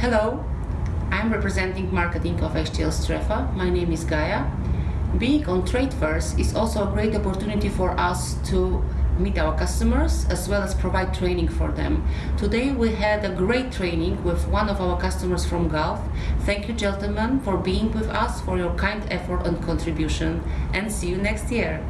Hello, I'm representing marketing of HTL Strefa. My name is Gaia. Being on trade first is also a great opportunity for us to meet our customers as well as provide training for them. Today we had a great training with one of our customers from Gulf. Thank you gentlemen for being with us, for your kind effort and contribution and see you next year.